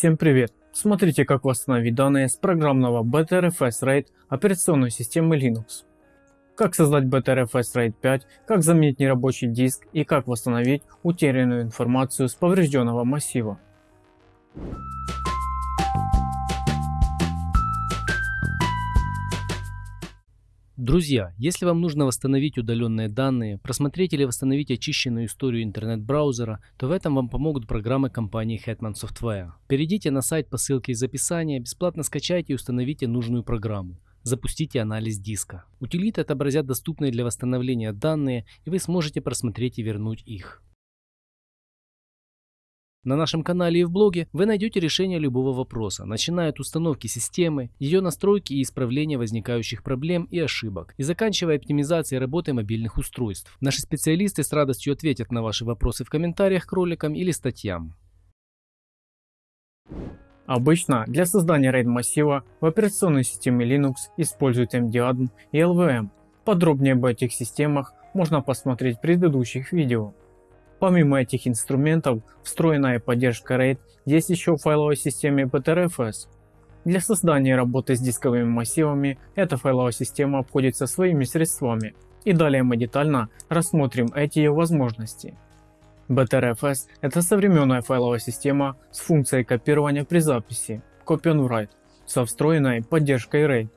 Всем привет! Смотрите как восстановить данные с программного BTRFS RAID операционной системы Linux. Как создать BTRFS RAID 5, как заменить нерабочий диск и как восстановить утерянную информацию с поврежденного массива. Друзья, если вам нужно восстановить удаленные данные, просмотреть или восстановить очищенную историю интернет-браузера, то в этом вам помогут программы компании Hetman Software. Перейдите на сайт по ссылке из описания, бесплатно скачайте и установите нужную программу. Запустите анализ диска. Утилиты отобразят доступные для восстановления данные, и вы сможете просмотреть и вернуть их. На нашем канале и в блоге вы найдете решение любого вопроса, начиная от установки системы, ее настройки и исправления возникающих проблем и ошибок, и заканчивая оптимизацией работы мобильных устройств. Наши специалисты с радостью ответят на ваши вопросы в комментариях к роликам или статьям. Обычно для создания RAID массива в операционной системе Linux используют MDADM и LVM. Подробнее об этих системах можно посмотреть в предыдущих видео. Помимо этих инструментов, встроенная поддержка RAID есть еще в файловой системе BTRFS. Для создания работы с дисковыми массивами эта файловая система обходится своими средствами. И далее мы детально рассмотрим эти ее возможности. BTRFS – это современная файловая система с функцией копирования при записи Copy on Write со встроенной поддержкой RAID.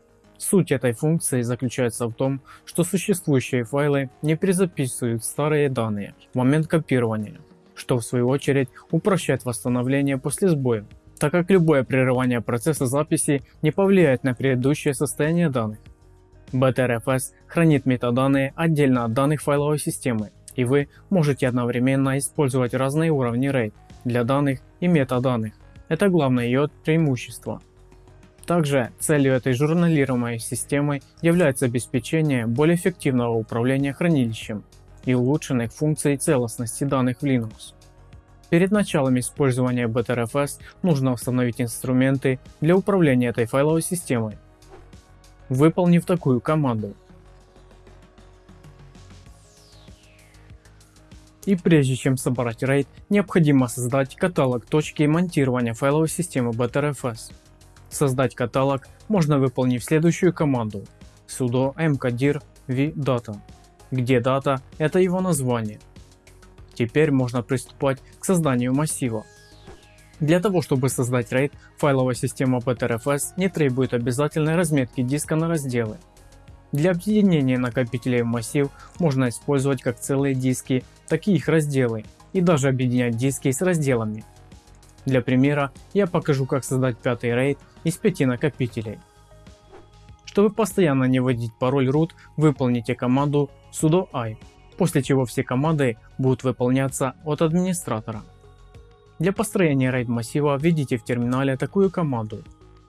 Суть этой функции заключается в том, что существующие файлы не перезаписывают старые данные в момент копирования, что в свою очередь упрощает восстановление после сбоя, так как любое прерывание процесса записи не повлияет на предыдущее состояние данных. BTRFS хранит метаданные отдельно от данных файловой системы, и вы можете одновременно использовать разные уровни RAID для данных и метаданных. Это главное ее преимущество. Также целью этой журналируемой системы является обеспечение более эффективного управления хранилищем и улучшенных функций целостности данных в Linux. Перед началом использования BTRFS нужно установить инструменты для управления этой файловой системой. Выполнив такую команду. И прежде чем собрать RAID, необходимо создать каталог точки монтирования файловой системы BTRFS. Создать каталог можно выполнив следующую команду sudo mkdir vdata, где data это его название. Теперь можно приступать к созданию массива. Для того чтобы создать RAID, файловая система BTRFS не требует обязательной разметки диска на разделы. Для объединения накопителей в массив можно использовать как целые диски, так и их разделы, и даже объединять диски с разделами. Для примера я покажу как создать пятый RAID из 5 накопителей. Чтобы постоянно не вводить пароль root, выполните команду sudo i, после чего все команды будут выполняться от администратора. Для построения RAID массива введите в терминале такую команду,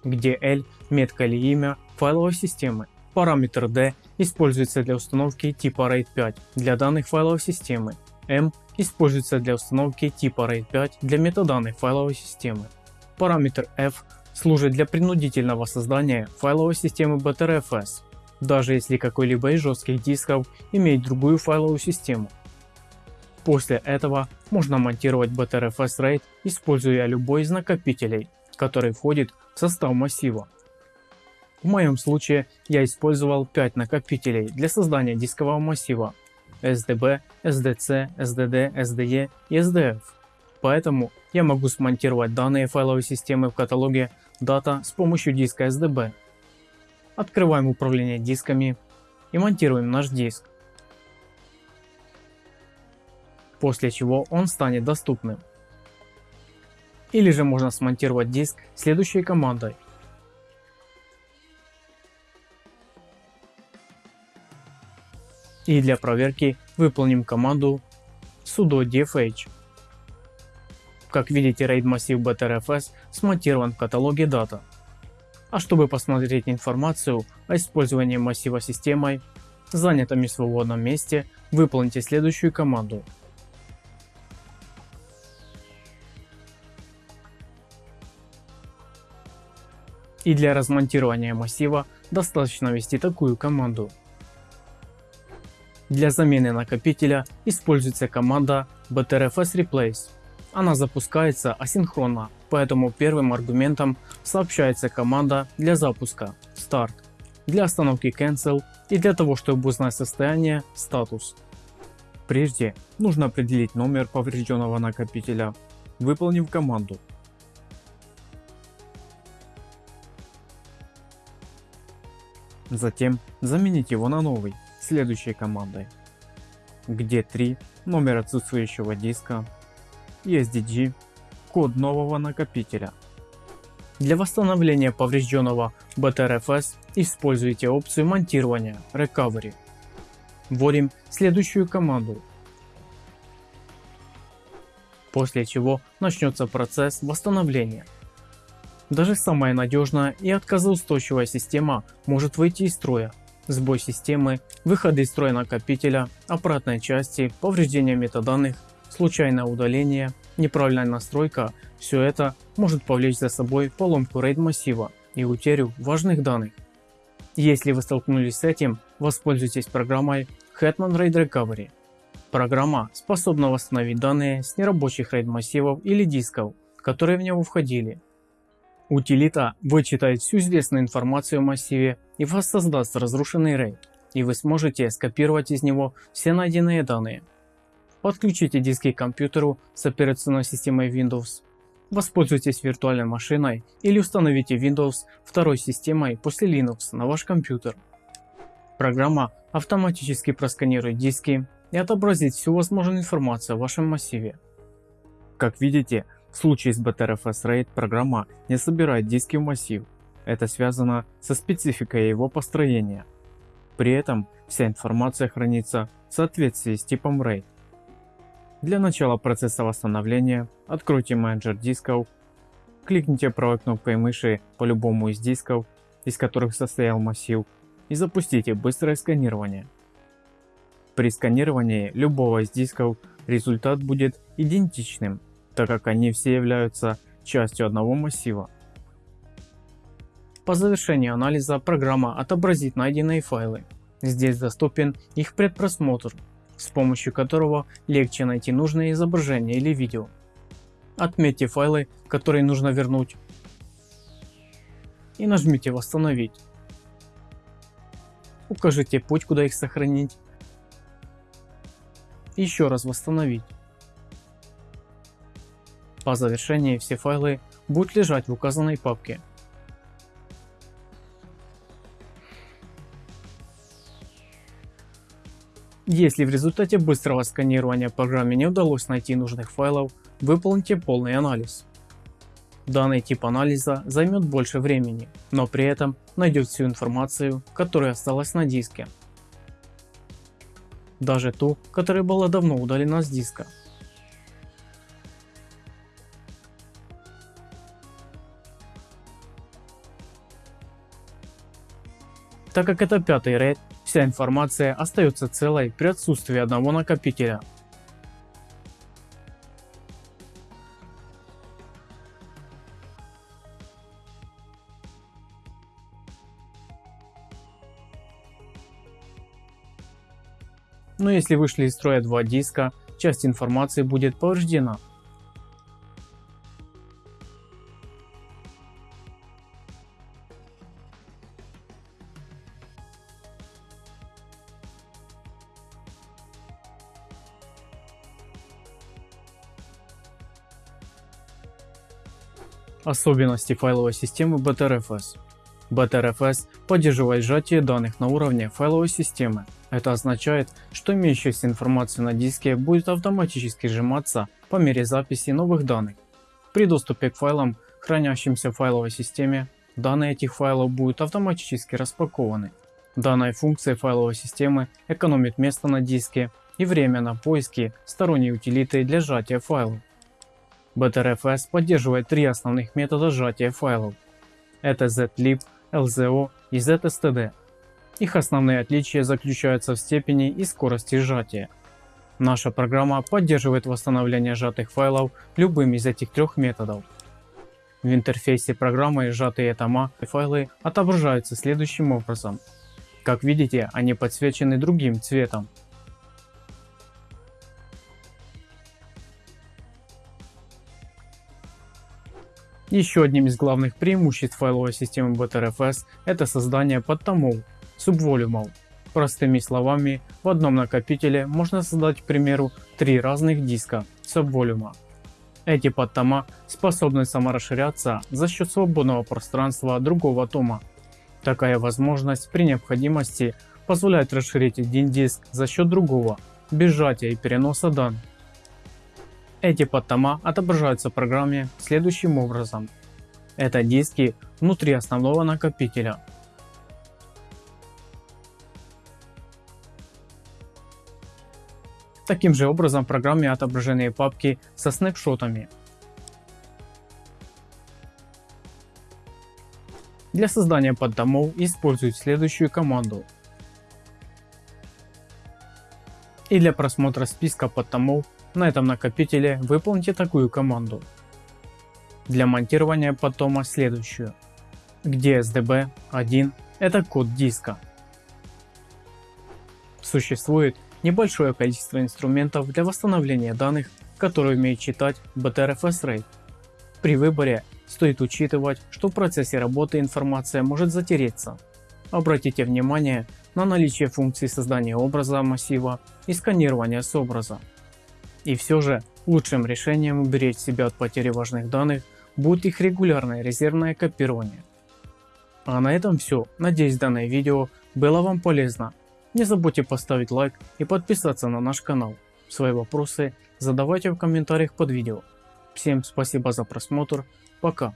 где L метка или имя файловой системы. Параметр D используется для установки типа RAID 5 для данных файловой системы. M используется для установки типа RAID 5 для метаданных файловой системы. Параметр F служит для принудительного создания файловой системы BTRFS, даже если какой-либо из жестких дисков имеет другую файловую систему. После этого можно монтировать BTRFS RAID, используя любой из накопителей, который входит в состав массива. В моем случае я использовал 5 накопителей для создания дискового массива SDB, SDC, SDD, SDE и SDF. Поэтому я могу смонтировать данные файловой системы в каталоге Data с помощью диска SDB. Открываем управление дисками и монтируем наш диск. После чего он станет доступным. Или же можно смонтировать диск следующей командой. И для проверки выполним команду sudo dfh. Как видите, RAID массив BTRFS смонтирован в каталоге Data. А чтобы посмотреть информацию о использовании массива системой, занятом и свободном месте, выполните следующую команду. И для размонтирования массива достаточно ввести такую команду. Для замены накопителя используется команда btrfs replace она запускается асинхронно поэтому первым аргументом сообщается команда для запуска Start, для остановки Cancel и для того чтобы узнать состояние статус. Прежде нужно определить номер поврежденного накопителя, выполнив команду. Затем заменить его на новый следующей командой, где 3 номер отсутствующего диска, ESDG, код нового накопителя. Для восстановления поврежденного BTRFS используйте опцию монтирования Recovery. Вводим следующую команду, после чего начнется процесс восстановления. Даже самая надежная и отказоустойчивая система может выйти из строя. Сбой системы, выходы из строя накопителя, аппаратной части, повреждение метаданных, случайное удаление, неправильная настройка – все это может повлечь за собой поломку RAID массива и утерю важных данных. Если вы столкнулись с этим, воспользуйтесь программой Hetman RAID Recovery. Программа способна восстановить данные с нерабочих RAID массивов или дисков, которые в него входили, Утилита вычитает всю известную информацию о массиве и воссоздаст разрушенный RAID, и вы сможете скопировать из него все найденные данные. Подключите диски к компьютеру с операционной системой Windows. Воспользуйтесь виртуальной машиной или установите Windows второй системой после Linux на ваш компьютер. Программа автоматически просканирует диски и отобразит всю возможную информацию о вашем массиве. Как видите, в случае с BTRFS RAID программа не собирает диски в массив. Это связано со спецификой его построения. При этом вся информация хранится в соответствии с типом RAID. Для начала процесса восстановления откройте менеджер дисков, кликните правой кнопкой мыши по любому из дисков, из которых состоял массив, и запустите быстрое сканирование. При сканировании любого из дисков результат будет идентичным так как они все являются частью одного массива. По завершении анализа программа отобразит найденные файлы. Здесь доступен их предпросмотр, с помощью которого легче найти нужное изображение или видео. Отметьте файлы, которые нужно вернуть и нажмите восстановить. Укажите путь куда их сохранить. Еще раз восстановить. По завершении все файлы будут лежать в указанной папке. Если в результате быстрого сканирования программе не удалось найти нужных файлов, выполните полный анализ. Данный тип анализа займет больше времени, но при этом найдет всю информацию, которая осталась на диске. Даже ту, которая была давно удалена с диска. Так как это пятый RAID, вся информация остается целой при отсутствии одного накопителя. Но если вышли из строя два диска, часть информации будет повреждена. Особенности файловой системы BTRFS. BTRFS поддерживает сжатие данных на уровне файловой системы. Это означает, что имеющаяся информация на диске будет автоматически сжиматься по мере записи новых данных. При доступе к файлам, хранящимся в файловой системе, данные этих файлов будут автоматически распакованы. Данная функция файловой системы экономит место на диске и время на поиски сторонней утилиты для сжатия файлов. BTRFS поддерживает три основных метода сжатия файлов. Это zlib, LZO и zstd. Их основные отличия заключаются в степени и скорости сжатия. Наша программа поддерживает восстановление сжатых файлов любым из этих трех методов. В интерфейсе программы сжатые тома и файлы отображаются следующим образом. Как видите, они подсвечены другим цветом. Еще одним из главных преимуществ файловой системы Btrfs это создание подтомов, субволюмов. Простыми словами, в одном накопителе можно создать к примеру три разных диска субволюма. Эти подтома способны саморасширяться за счет свободного пространства другого тома. Такая возможность при необходимости позволяет расширить один диск за счет другого, без сжатия и переноса данных. Эти подтома отображаются в программе следующим образом. Это диски внутри основного накопителя. Таким же образом в программе отображены папки со снапшотами. Для создания поддомов используют следующую команду. И для просмотра списка подтомов на этом накопителе выполните такую команду. Для монтирования потома следующую, где SDB1 это код диска. Существует небольшое количество инструментов для восстановления данных, которые умеют читать Btrfs RAID. При выборе стоит учитывать, что в процессе работы информация может затереться. Обратите внимание на наличие функции создания образа массива и сканирования с образа. И все же лучшим решением уберечь себя от потери важных данных будет их регулярное резервное копирование. А на этом все. Надеюсь данное видео было вам полезно. Не забудьте поставить лайк и подписаться на наш канал. Свои вопросы задавайте в комментариях под видео. Всем спасибо за просмотр. Пока.